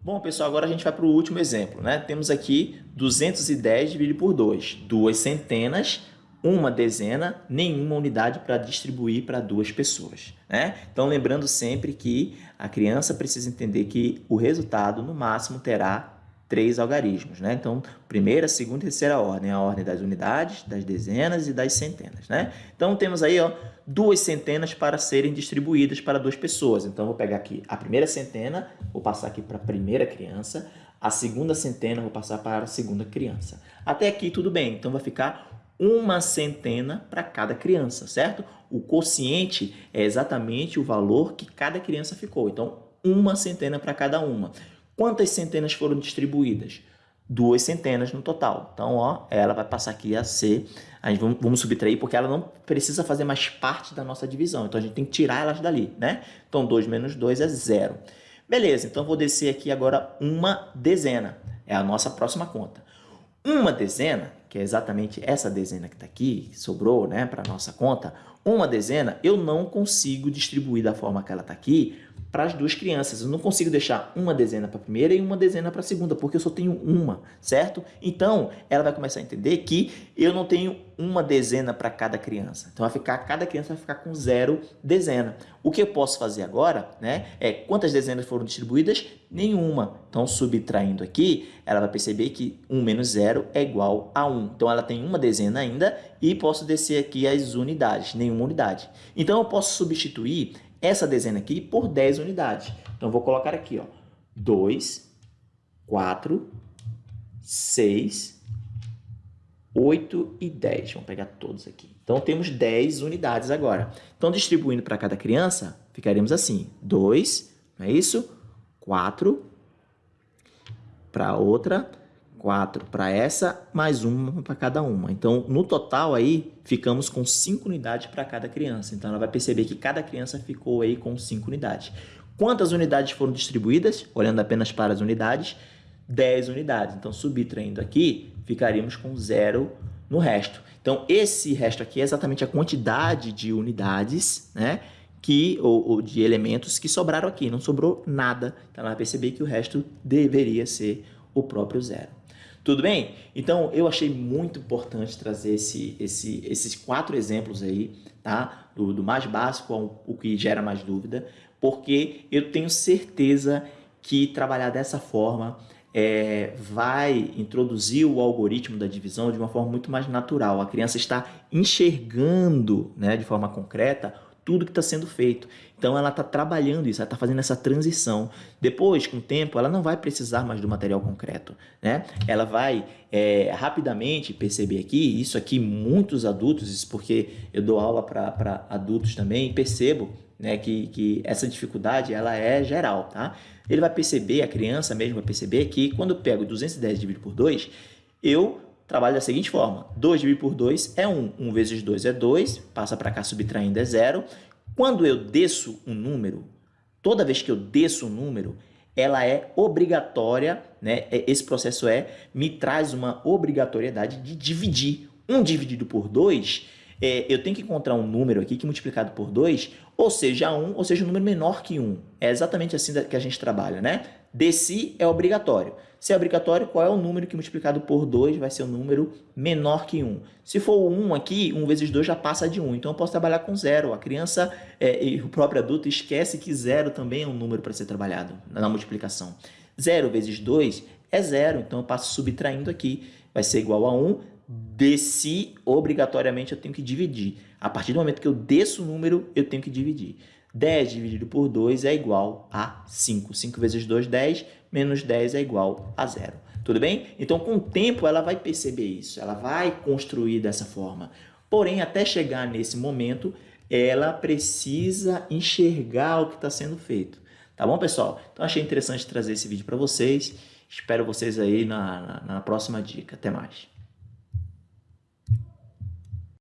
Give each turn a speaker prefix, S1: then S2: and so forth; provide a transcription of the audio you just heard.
S1: Bom, pessoal, agora a gente vai para o último exemplo. Né? Temos aqui 210 dividido por 2, duas centenas, uma dezena, nenhuma unidade para distribuir para duas pessoas. Né? Então, lembrando sempre que a criança precisa entender que o resultado, no máximo, terá três algarismos. Né? Então, primeira, segunda e terceira ordem, a ordem das unidades, das dezenas e das centenas. Né? Então, temos aí ó, duas centenas para serem distribuídas para duas pessoas. Então, vou pegar aqui a primeira centena, vou passar aqui para a primeira criança, a segunda centena, vou passar para a segunda criança. Até aqui tudo bem, então vai ficar uma centena para cada criança, certo? O quociente é exatamente o valor que cada criança ficou. Então, uma centena para cada uma. Quantas centenas foram distribuídas? Duas centenas no total. Então, ó, ela vai passar aqui a ser... A gente vamos, vamos subtrair porque ela não precisa fazer mais parte da nossa divisão. Então, a gente tem que tirar elas dali, né? Então, 2 menos 2 é zero. Beleza, então vou descer aqui agora uma dezena. É a nossa próxima conta. Uma dezena, que é exatamente essa dezena que está aqui, que sobrou né, para a nossa conta, uma dezena eu não consigo distribuir da forma que ela está aqui para as duas crianças. Eu não consigo deixar uma dezena para a primeira e uma dezena para a segunda, porque eu só tenho uma, certo? Então, ela vai começar a entender que eu não tenho uma dezena para cada criança. Então, vai ficar, cada criança vai ficar com zero dezena. O que eu posso fazer agora né, é quantas dezenas foram distribuídas? Nenhuma. Então, subtraindo aqui, ela vai perceber que 1 menos 0 é igual a 1. Então, ela tem uma dezena ainda e posso descer aqui as unidades, nenhuma unidade. Então, eu posso substituir essa dezena aqui por 10 unidades. Então, vou colocar aqui, ó, 2, 4, 6, 8 e 10. Vamos pegar todos aqui. Então, temos 10 unidades agora. Então, distribuindo para cada criança, ficaremos assim. 2, não é isso? 4 para outra, 4 para essa, mais uma para cada uma. Então, no total aí, ficamos com 5 unidades para cada criança. Então, ela vai perceber que cada criança ficou aí com 5 unidades. Quantas unidades foram distribuídas? Olhando apenas para as unidades, 10 unidades. Então, subtraindo aqui, ficaríamos com zero no resto. Então, esse resto aqui é exatamente a quantidade de unidades, né? Que, ou, ou de elementos que sobraram aqui, não sobrou nada. Então, ela vai perceber que o resto deveria ser o próprio zero. Tudo bem? Então, eu achei muito importante trazer esse, esse, esses quatro exemplos aí, tá? Do, do mais básico ao o que gera mais dúvida, porque eu tenho certeza que trabalhar dessa forma é, vai introduzir o algoritmo da divisão de uma forma muito mais natural. A criança está enxergando né, de forma concreta tudo que está sendo feito. Então ela está trabalhando isso, ela está fazendo essa transição. Depois, com o tempo, ela não vai precisar mais do material concreto. Né? Ela vai é, rapidamente perceber aqui, isso aqui muitos adultos, isso porque eu dou aula para adultos também, percebo né, que, que essa dificuldade ela é geral. Tá? Ele vai perceber, a criança mesmo vai perceber que quando eu pego 210 dividido por 2, eu trabalho da seguinte forma. 2 dividido por 2 é 1. 1 vezes 2 é 2. Passa para cá subtraindo é 0. Quando eu desço um número, toda vez que eu desço um número, ela é obrigatória, né? É, esse processo é, me traz uma obrigatoriedade de dividir. 1 dividido por 2 é, eu tenho que encontrar um número aqui que multiplicado por 2, ou seja 1, ou seja um número menor que 1. É exatamente assim que a gente trabalha, né? Desse é obrigatório. Se é obrigatório, qual é o número que multiplicado por 2 vai ser um número menor que 1? Se for 1 aqui, 1 vezes 2 já passa de 1. Então, eu posso trabalhar com 0. A criança é, e o próprio adulto esquece que 0 também é um número para ser trabalhado na multiplicação. 0 vezes 2 é 0. Então, eu passo subtraindo aqui. Vai ser igual a 1 desci, obrigatoriamente eu tenho que dividir. A partir do momento que eu desço o número, eu tenho que dividir. 10 dividido por 2 é igual a 5. 5 vezes 2, 10, menos 10 é igual a 0. Tudo bem? Então, com o tempo, ela vai perceber isso. Ela vai construir dessa forma. Porém, até chegar nesse momento, ela precisa enxergar o que está sendo feito. Tá bom, pessoal? Então, achei interessante trazer esse vídeo para vocês. Espero vocês aí na, na, na próxima dica. Até mais.